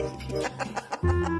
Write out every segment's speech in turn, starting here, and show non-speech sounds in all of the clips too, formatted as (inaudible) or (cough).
Bye. (laughs)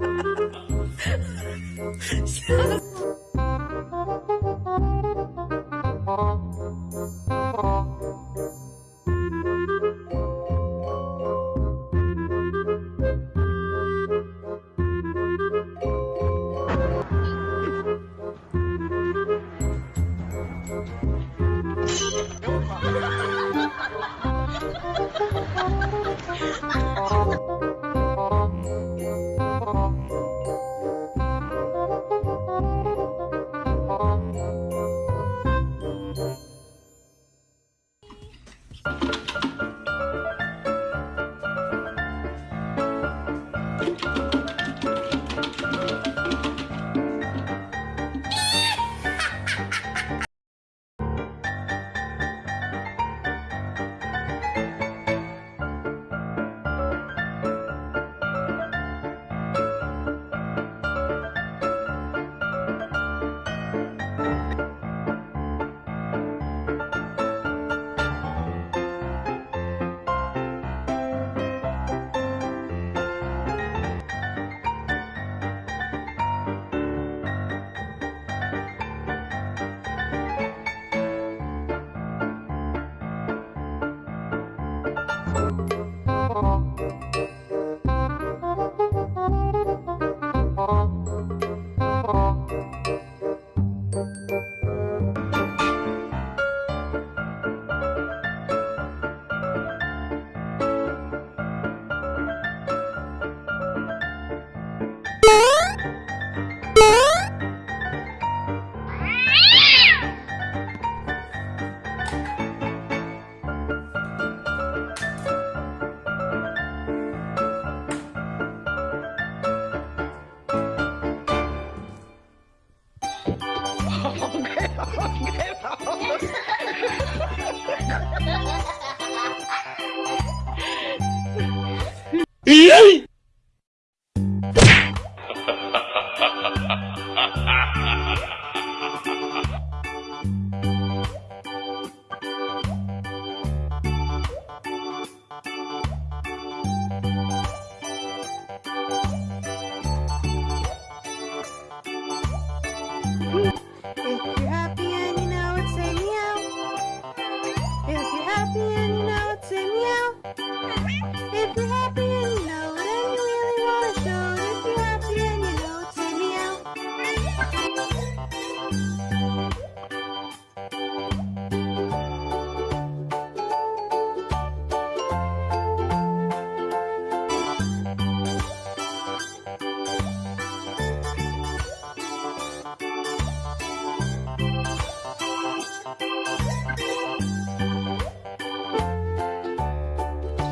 Ý! If (laughs)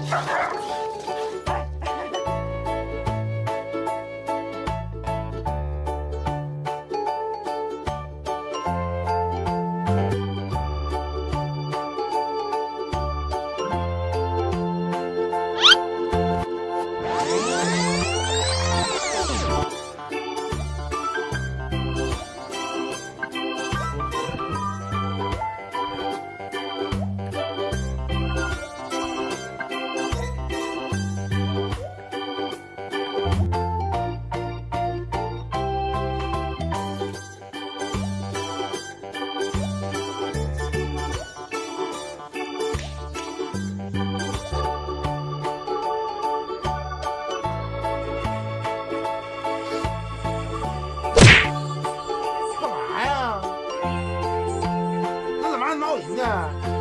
Surprise! Yeah.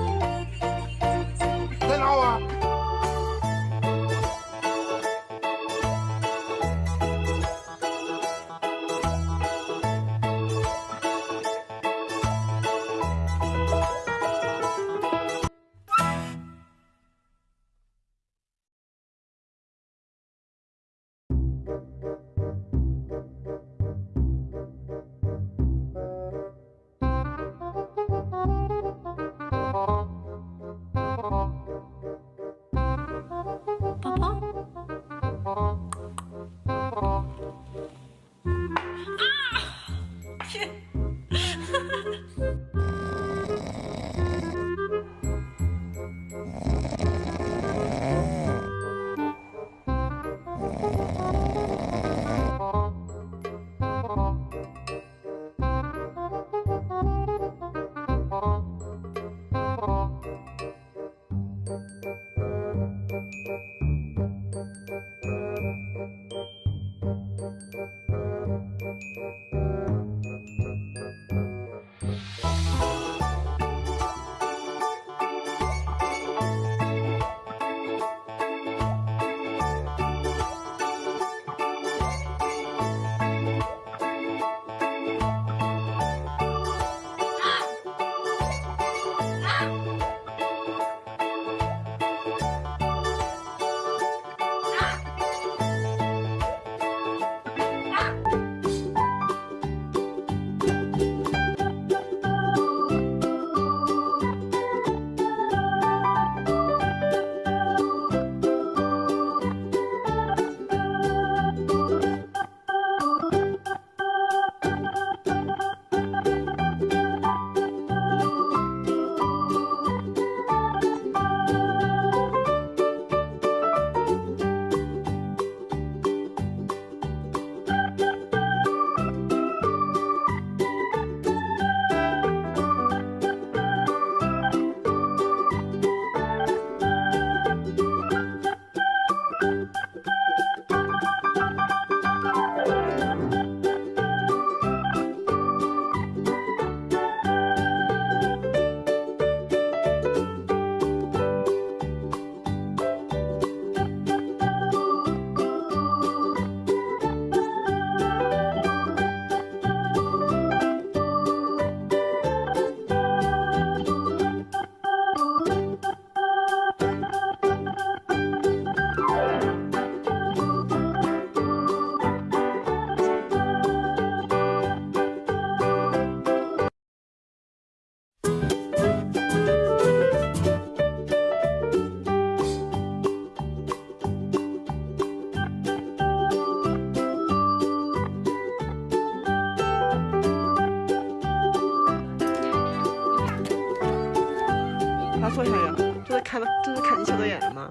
看到，就是看你小导演了吗？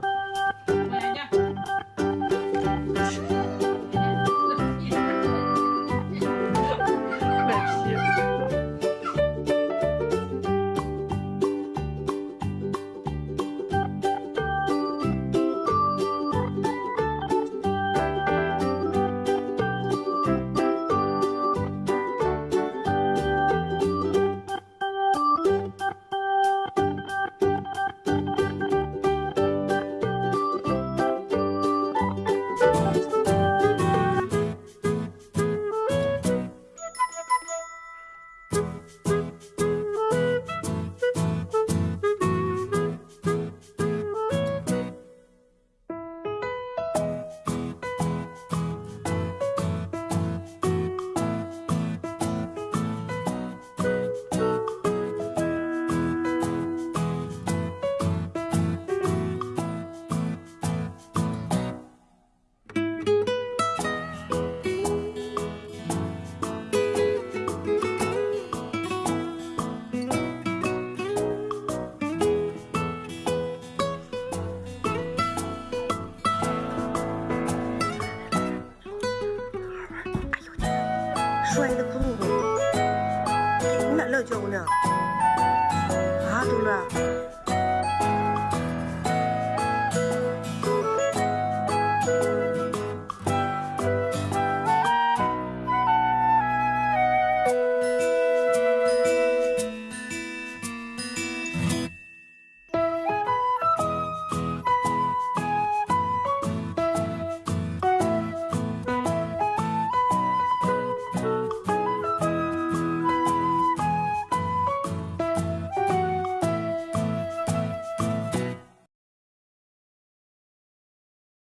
叫姑娘啊东了